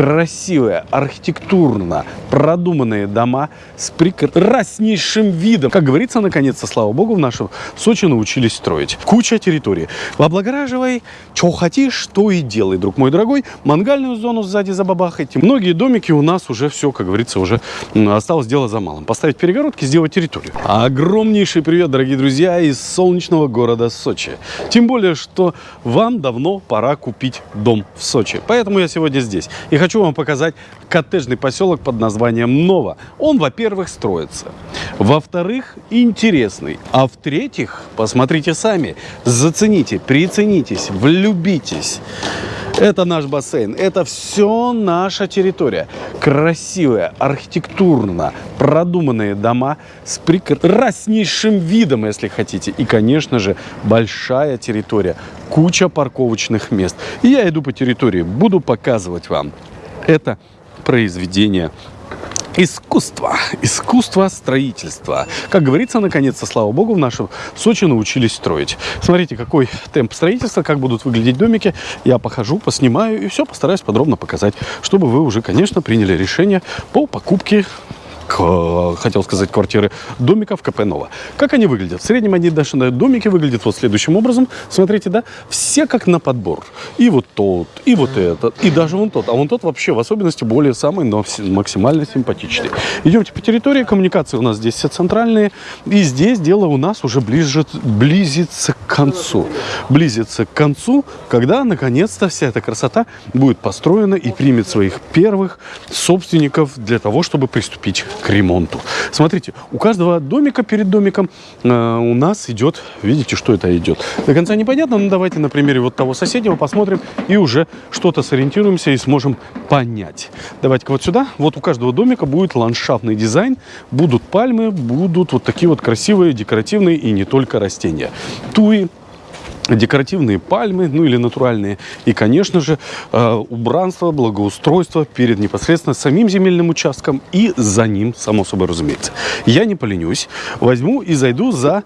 красивые, архитектурно продуманные дома с прекраснейшим видом. Как говорится, наконец-то, слава богу, в нашем Сочи научились строить. Куча территории. Облагораживай, что хотишь, то и делай, друг мой дорогой. Мангальную зону сзади забабахайте. Многие домики у нас уже все, как говорится, уже осталось дело за малым. Поставить перегородки, сделать территорию. Огромнейший привет, дорогие друзья, из солнечного города Сочи. Тем более, что вам давно пора купить дом в Сочи. Поэтому я сегодня здесь. И хочу вам показать коттеджный поселок под названием Нова. Он, во-первых, строится. Во-вторых, интересный. А в-третьих, посмотрите сами, зацените, приценитесь, влюбитесь. Это наш бассейн. Это все наша территория. Красивые, архитектурно продуманные дома с прекраснейшим видом, если хотите. И, конечно же, большая территория. Куча парковочных мест. И я иду по территории, буду показывать вам это произведение Искусство. Искусство строительства. Как говорится, наконец-то, слава богу, в нашем Сочи научились строить. Смотрите, какой темп строительства, как будут выглядеть домики. Я похожу, поснимаю и все постараюсь подробно показать, чтобы вы уже, конечно, приняли решение по покупке хотел сказать, квартиры домиков КП Нова. Как они выглядят? В среднем они даже домики выглядят вот следующим образом. Смотрите, да? Все как на подбор. И вот тот, и вот этот, и даже вон тот. А вон тот вообще в особенности более самый, но максимально симпатичный. Идемте по территории. Коммуникации у нас здесь все центральные. И здесь дело у нас уже ближе, близится к концу. Близится к концу, когда наконец-то вся эта красота будет построена и примет своих первых собственников для того, чтобы приступить к ремонту. Смотрите, у каждого домика перед домиком э, у нас идет, видите, что это идет. До конца непонятно, но давайте на примере вот того соседнего посмотрим и уже что-то сориентируемся и сможем понять. Давайте-ка вот сюда. Вот у каждого домика будет ландшафтный дизайн, будут пальмы, будут вот такие вот красивые, декоративные и не только растения. Туи, декоративные пальмы, ну или натуральные. И, конечно же, э, убранство, благоустройство перед непосредственно самим земельным участком и за ним, само собой разумеется. Я не поленюсь, возьму и зайду за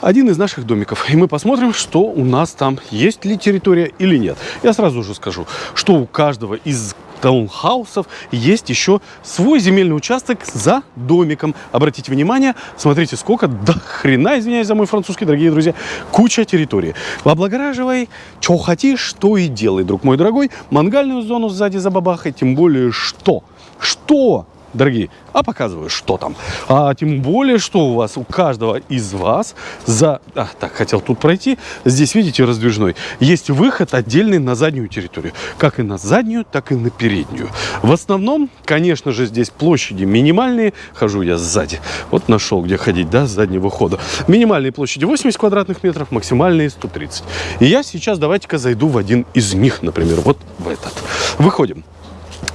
один из наших домиков. И мы посмотрим, что у нас там, есть ли территория или нет. Я сразу же скажу, что у каждого из таунхаусов есть еще свой земельный участок за домиком. Обратите внимание, смотрите, сколько до хрена, извиняюсь за мой французский, дорогие друзья, куча территории. Облагораживай, что хотишь, то и делай, друг мой дорогой. Мангальную зону сзади забабахай, тем более что? Что? Дорогие, а показываю, что там. А тем более, что у вас, у каждого из вас за... А, так, хотел тут пройти. Здесь, видите, раздвижной. Есть выход отдельный на заднюю территорию. Как и на заднюю, так и на переднюю. В основном, конечно же, здесь площади минимальные. Хожу я сзади. Вот нашел, где ходить, да, с заднего хода. Минимальные площади 80 квадратных метров, максимальные 130. И я сейчас, давайте-ка, зайду в один из них, например, вот в этот. Выходим.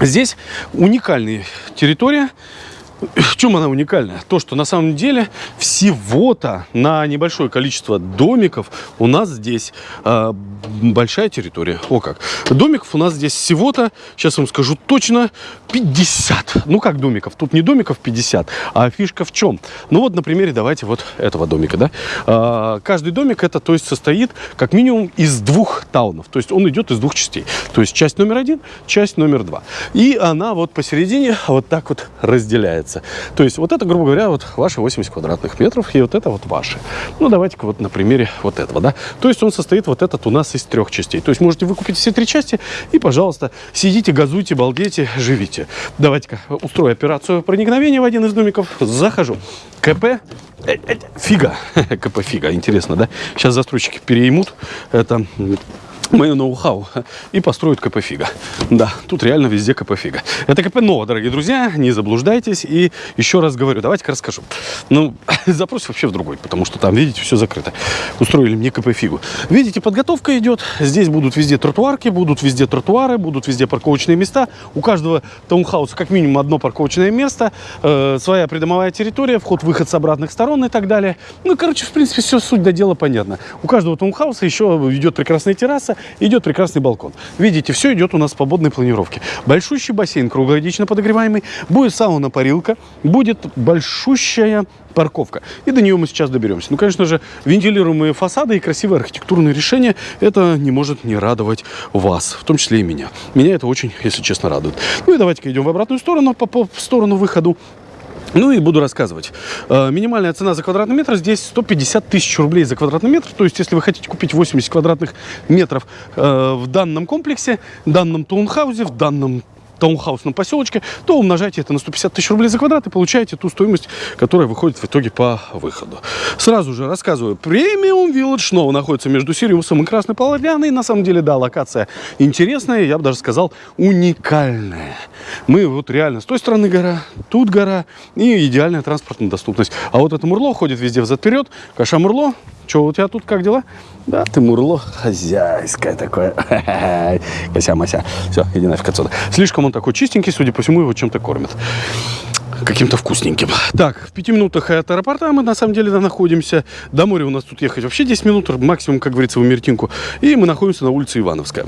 Здесь уникальная территория. В чем она уникальная? То, что на самом деле всего-то на небольшое количество домиков у нас здесь э, большая территория. О как. Домиков у нас здесь всего-то, сейчас вам скажу точно, 50. Ну как домиков? Тут не домиков 50, а фишка в чем? Ну вот на примере давайте вот этого домика. Да? Э, каждый домик это то есть состоит как минимум из двух таунов. То есть он идет из двух частей. То есть часть номер один, часть номер два. И она вот посередине вот так вот разделяется разница. То есть вот это, грубо говоря, вот ваши 80 квадратных метров, и вот это вот ваши. Ну, давайте-ка вот на примере вот этого, да. То есть он состоит вот этот у нас из трех частей. То есть можете выкупить все три части и, пожалуйста, сидите, газуйте, балдейте, живите. Давайте-ка устрою операцию проникновения в один из домиков. Захожу. КП э, э, фига. КП фига. Интересно, да? Сейчас застройщики переймут. Это мое ноу-хау и построят КП Фига. Да, тут реально везде КП Фига. Это КП Нова, дорогие друзья, не заблуждайтесь. И еще раз говорю, давайте-ка расскажу. Ну, запрос вообще в другой, потому что там, видите, все закрыто. Устроили мне КП Фигу. Видите, подготовка идет. Здесь будут везде тротуарки, будут везде тротуары, будут везде парковочные места. У каждого таунхауса как минимум одно парковочное место, э, своя придомовая территория, вход-выход с обратных сторон и так далее. Ну, короче, в принципе, все суть до дела понятно. У каждого таунхауса еще идет прекрасная терраса, идет прекрасный балкон. Видите, все идет у нас в свободной планировке. Большущий бассейн круглогодично подогреваемый, будет сауна-парилка, будет большущая парковка. И до нее мы сейчас доберемся. Ну, конечно же, вентилируемые фасады и красивые архитектурные решения, это не может не радовать вас, в том числе и меня. Меня это очень, если честно, радует. Ну и давайте-ка идем в обратную сторону, по, по в сторону выхода. Ну и буду рассказывать. Э, минимальная цена за квадратный метр здесь 150 тысяч рублей за квадратный метр. То есть, если вы хотите купить 80 квадратных метров э, в данном комплексе, в данном таунхаусе, в данном таунхаусном поселочке, то умножайте это на 150 тысяч рублей за квадрат и получаете ту стоимость, которая выходит в итоге по выходу. Сразу же рассказываю. Премиум Village снова находится между Сириусом и Красной Поляной. На самом деле, да, локация интересная, я бы даже сказал, уникальная. Мы вот реально с той стороны гора, тут гора и идеальная транспортная доступность. А вот это Мурло ходит везде взад-вперед. Каша Мурло, что у тебя тут, как дела? Да, ты Мурло хозяйское такое. Кося-мася. Все, иди нафиг отсюда. Слишком он такой чистенький, судя по всему, его чем-то кормят каким-то вкусненьким. Так, в пяти минутах от аэропорта мы на самом деле находимся. До моря у нас тут ехать вообще 10 минут, максимум, как говорится, в Мертинку. И мы находимся на улице Ивановская.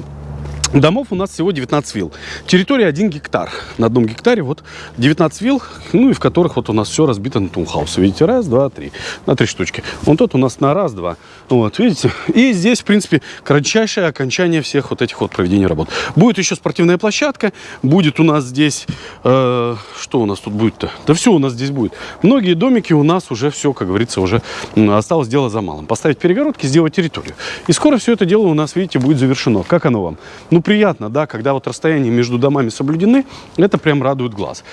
Домов у нас всего 19 вилл. Территория 1 гектар. На одном гектаре вот 19 вилл, ну и в которых вот у нас все разбито на таунхаус. Видите, раз, два, три. На три штучки. Вот тот у нас на раз, два. Вот, видите? И здесь, в принципе, кратчайшее окончание всех вот этих вот проведений работ. Будет еще спортивная площадка. Будет у нас здесь... Э, что у нас тут будет-то? Да все у нас здесь будет. Многие домики у нас уже все, как говорится, уже осталось дело за малым. Поставить перегородки, сделать территорию. И скоро все это дело у нас, видите, будет завершено. Как оно вам? Ну, приятно, да, когда вот расстояния между домами соблюдены, это прям радует глаз.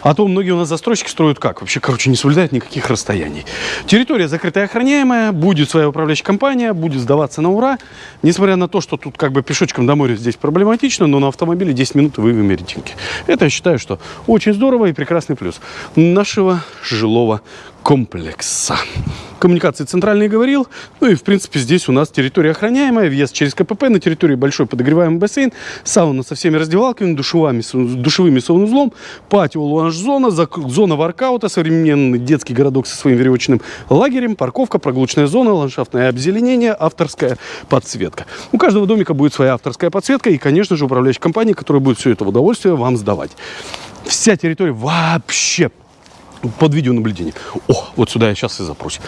А то многие у нас застройщики строят как? Вообще, короче, не соблюдают никаких расстояний. Территория закрытая охраняемая, будет своя управляющая компания, будет сдаваться на ура. Несмотря на то, что тут как бы пешочком до моря здесь проблематично, но на автомобиле 10 минут вы в. Это я считаю, что очень здорово и прекрасный плюс нашего жилого комплекса. Коммуникации центральные говорил. Ну и, в принципе, здесь у нас территория охраняемая. Въезд через КПП. На территории большой подогреваемый бассейн. Сауна со всеми раздевалками, душевыми, душевыми санузлом. Патио, луанж-зона, зона воркаута, современный детский городок со своим веревочным лагерем, парковка, прогулочная зона, ландшафтное обзеленение, авторская подсветка. У каждого домика будет своя авторская подсветка и, конечно же, управляющая компания, которая будет все это удовольствие вам сдавать. Вся территория вообще под видеонаблюдение. О, вот сюда я сейчас и запрусь.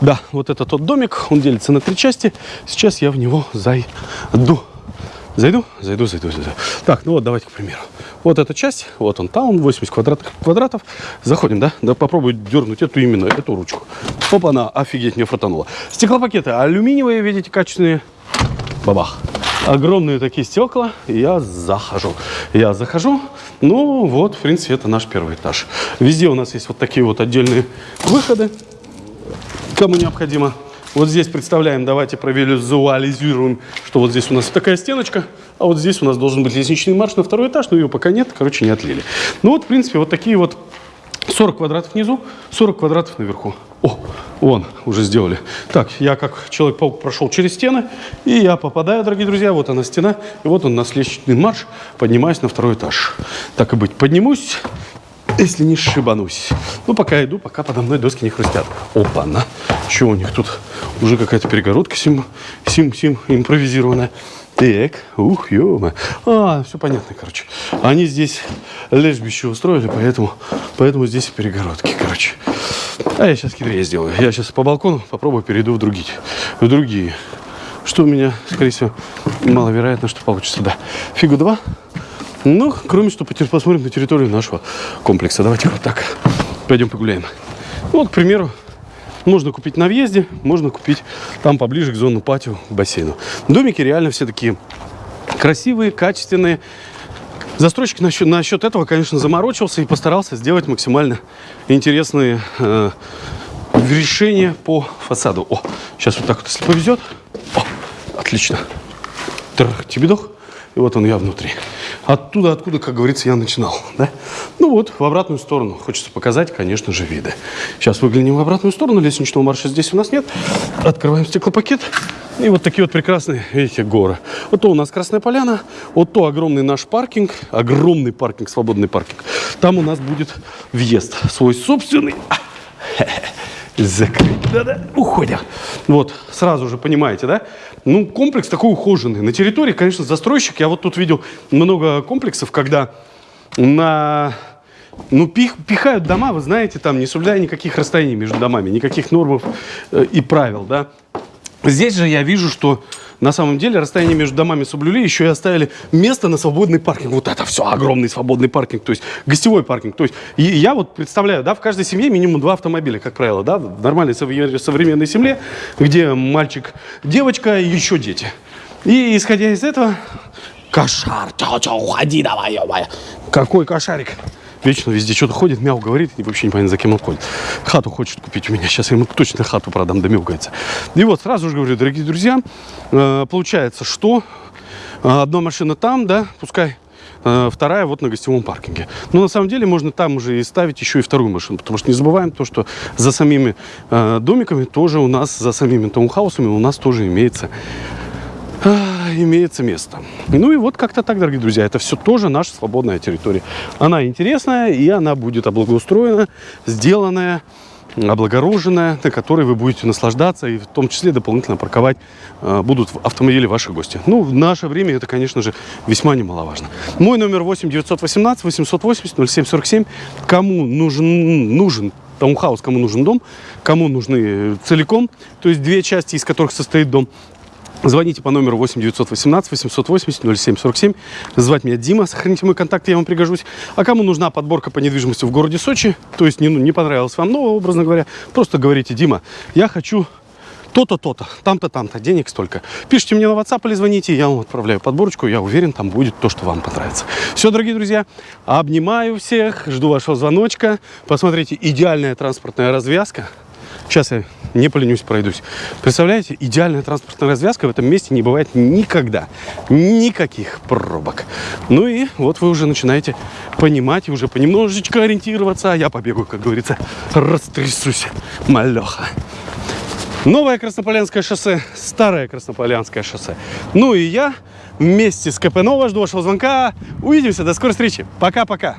Да, вот это тот домик, он делится на три части. Сейчас я в него зайду. Зайду? Зайду, зайду, зайду. Так, ну вот давайте, к примеру. Вот эта часть, вот он таун, 80 квадратных, квадратов. Заходим, да? Да попробую дернуть эту именно, эту ручку. Опа, она, офигеть, мне фартануло. Стеклопакеты алюминиевые, видите, качественные. Бабах огромные такие стекла, я захожу. Я захожу, ну вот, в принципе, это наш первый этаж. Везде у нас есть вот такие вот отдельные выходы, кому необходимо. Вот здесь представляем, давайте провизуализируем, что вот здесь у нас такая стеночка, а вот здесь у нас должен быть лестничный марш на второй этаж, но ее пока нет, короче, не отлили. Ну вот, в принципе, вот такие вот 40 квадратов внизу, 40 квадратов наверху. О, вон, уже сделали. Так, я как Человек-паук прошел через стены, и я попадаю, дорогие друзья, вот она стена, и вот он на лестничный марш, поднимаюсь на второй этаж. Так и быть, поднимусь, если не шибанусь. Ну, пока иду, пока подо мной доски не хрустят. Опа-на! Что у них тут? Уже какая-то перегородка сим, сим, сим импровизированная. Так, ух, ё А, все понятно, короче. Они здесь лежбище устроили, поэтому, поэтому здесь перегородки, короче. А я сейчас хитрее сделаю. Я сейчас по балкону попробую перейду в другие. В другие. Что у меня, скорее всего, маловероятно, что получится. Да. Фигу два. Ну, кроме что, посмотрим на территорию нашего комплекса. Давайте вот так. Пойдем погуляем. Ну, вот, к примеру, можно купить на въезде, можно купить там поближе к зону патио, к бассейну. Домики реально все такие красивые, качественные. Застройщик насчет, насчет этого, конечно, заморочился и постарался сделать максимально интересные э, решения по фасаду. О, сейчас вот так вот, если повезет. О, отлично. Трах, тебе дох. И вот он я внутри. Оттуда, откуда, как говорится, я начинал. Да? Ну вот, в обратную сторону. Хочется показать, конечно же, виды. Сейчас выглянем в обратную сторону. Лестничного марша здесь у нас нет. Открываем стеклопакет. И вот такие вот прекрасные, видите, горы. Вот то у нас Красная Поляна, вот то огромный наш паркинг, огромный паркинг, свободный паркинг. Там у нас будет въезд свой собственный. Закрыть. Да-да, уходим. Вот, сразу же понимаете, да? Ну, комплекс такой ухоженный. На территории, конечно, застройщик. Я вот тут видел много комплексов, когда на ну, пих, пихают дома, вы знаете, там, не соблюдая никаких расстояний между домами, никаких норм э, и правил, да. Здесь же я вижу, что на самом деле расстояние между домами соблюли, еще и оставили место на свободный паркинг. Вот это все, огромный свободный паркинг, то есть гостевой паркинг. То есть и я вот представляю, да, в каждой семье минимум два автомобиля, как правило, да, в нормальной современной семье, где мальчик, девочка и еще дети. И исходя из этого, кошар, чё-чё, уходи давай, ё Какой кошарик? Вечно везде что-то ходит, мяу говорит, и вообще непонятно, за кем он ходит. Хату хочет купить у меня, сейчас я ему точно хату продам, да мяукается. И вот сразу же говорю, дорогие друзья, э, получается, что э, одна машина там, да, пускай э, вторая вот на гостевом паркинге. Но на самом деле можно там уже и ставить еще и вторую машину, потому что не забываем то, что за самими домиками тоже у нас, за самими таунхаусами у нас тоже имеется имеется место. Ну и вот как-то так, дорогие друзья, это все тоже наша свободная территория. Она интересная, и она будет облагоустроена, сделанная, облагороженная, на которой вы будете наслаждаться, и в том числе дополнительно парковать э, будут автомобили ваши гости. Ну, в наше время это, конечно же, весьма немаловажно. Мой номер 8 918 880 0747. Кому нужен, нужен таунхаус, кому нужен дом, кому нужны целиком, то есть две части, из которых состоит дом, Звоните по номеру 8 918 880 0747. Звать меня Дима. Сохраните мой контакт, я вам пригожусь. А кому нужна подборка по недвижимости в городе Сочи, то есть не, ну, не понравилось вам, но, образно говоря, просто говорите, Дима, я хочу то-то, то-то, там-то, там-то, денег столько. Пишите мне на WhatsApp или звоните, я вам отправляю подборочку, я уверен, там будет то, что вам понравится. Все, дорогие друзья, обнимаю всех, жду вашего звоночка. Посмотрите, идеальная транспортная развязка. Сейчас я не поленюсь, пройдусь. Представляете, идеальная транспортная развязка в этом месте не бывает никогда. Никаких пробок. Ну и вот вы уже начинаете понимать и уже понемножечко ориентироваться. А я побегу, как говорится, растрясусь, малеха. Новое Краснополянское шоссе, старое Краснополянское шоссе. Ну и я вместе с КП Нова жду вашего звонка. Увидимся, до скорой встречи. Пока-пока.